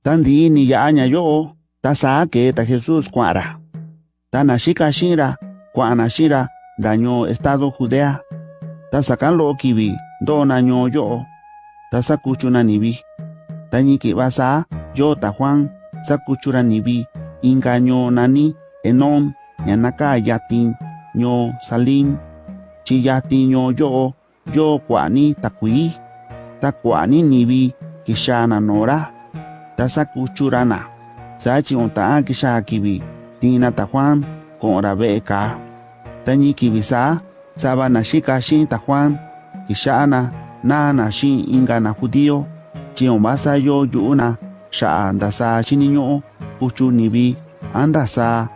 Tandi ni ya ña yo ta sa ke ta Jesús kuara. Ta na shika shira kuana shira daño estado Judea. Ta sakan lo kibi do yo. Ta sakuchuna nibi. Ta yo ta Juan sakuchura nibi ingaño nani enom ñanaka yatin ño salim chi yo yo kwani takui ta kwani nibi kishana nora tasak uchurana. Sachi onta kisha kibi tina ta juan con rabeka sa kibisa sabana shika shin ta juan. Na na shin ingana chi on basa yo yuna sha andasa shiniño kuchu nibi andasa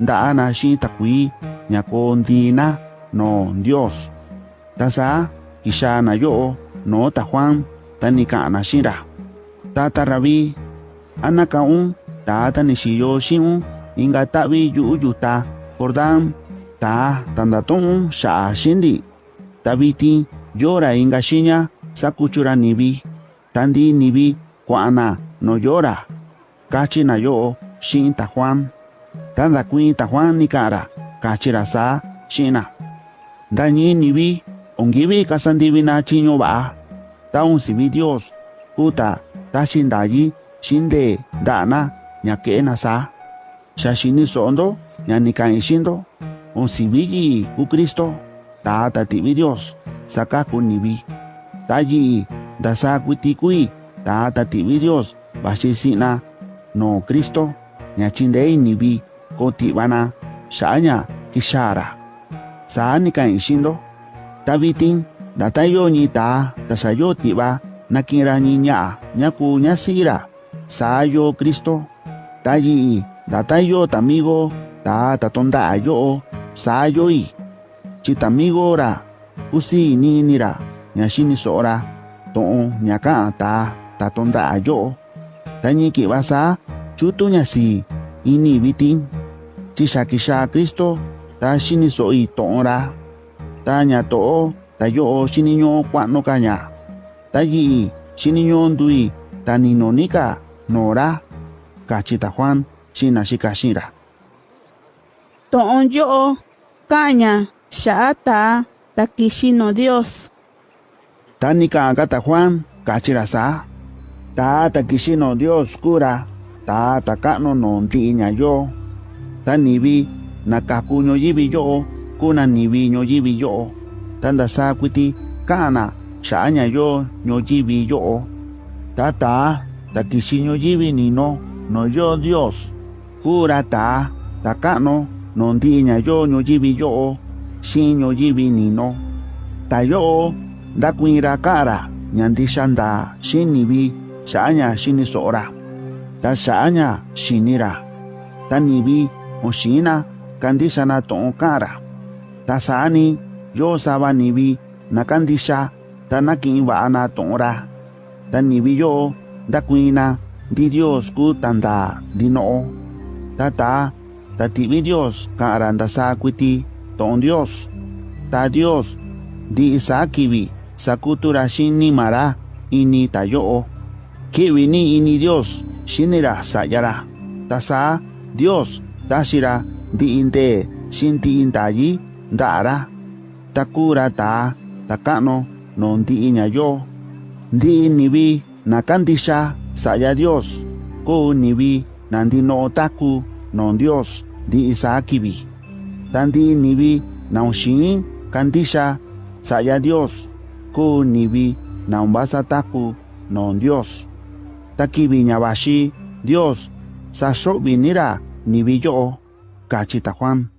da ana shin takui ñako ndina no dios. Tasa kishana yo no ta juan. Tani kana shira. Ta ta rabi anaka un ta ta ni shiyo shin inga tabi yu yu ta Jordán ta tanda ton sha shindi tabiti yora inga shinya sakuchura nibi tandi nibi kuana no yora kachi na yo shin ta Juan tanda kuin ta Juan ni kara kachira sa shina dañi nibi ongibi kasandibi na chinyo ba ta un sibi Dios puta ta shindayi shinde dana na sa. Shashini sondo nyanikan shindo on sibi ku Kristo ta ta tibi Dios saka ku nibi tayi da sa kuti kui ta ta tibi Dios no Kristo nyachindei nibi ko tibana shanya kishara sa nikan shindo tabitin datayo ni ta tasayo tiba nakiraniña nyaku nyasira. Sayo Cristo tayi datayo tamigo ta tatonda yo sayoi. Chitamigo ra usi ninira nyasini sora. To'o ñaka ta tatonda yo tañi kibasa chutu nyasi ini bitin chishakisha Cristo ta shini soi to'o ra. Ta ña to'o ta yo shini ño kua'no ka tayi chininyondui taninonika nora kachita juan china shikashira. Ton yo kaña shata takishino dios. Tanika gata juan kachira sa ta takishino dios kura ta takano non tiña yo. Tanibi nakakuño yibi yo kuna nibi yo yibi yo. Tanda sa kwiti kana saanya yo ñoyivi yo. Tata, takishi ñoyivi nino, no yo Dios. Kura ta, takano, nondiña yo ñoyivi yo. si ñoyivi nino. Tayo, dakuira kara, ñandishanda, shinivi, xaña shinisora. Ta xaña shinira. Ta nivi, oshina, kandisana ton kara. Ta sani, yo sabanivi, nakandisha, tanaki waana tongora taniwiyo dakuina di Dios ku tanda dinoo. Tata tatiwi Dios ka aranda sa kwiti tong Dios ta Dios di isa kiwi sa kutura ni mara ini tayoo. Kiwi ni ini Dios shinira sayara tasa Dios tashira di inte shinti intayi dara takura ta takano no ndi iña yo ndi nibi nakandisha saya Dios. Ko nibi nandi no taku no Dios. Di isakibi tandi nibi na shin kandisha saya Dios. Ko nibi na umbasa taku no Dios. Takibi ñabashi Dios sa vinira ni vi yo, cachita Juan.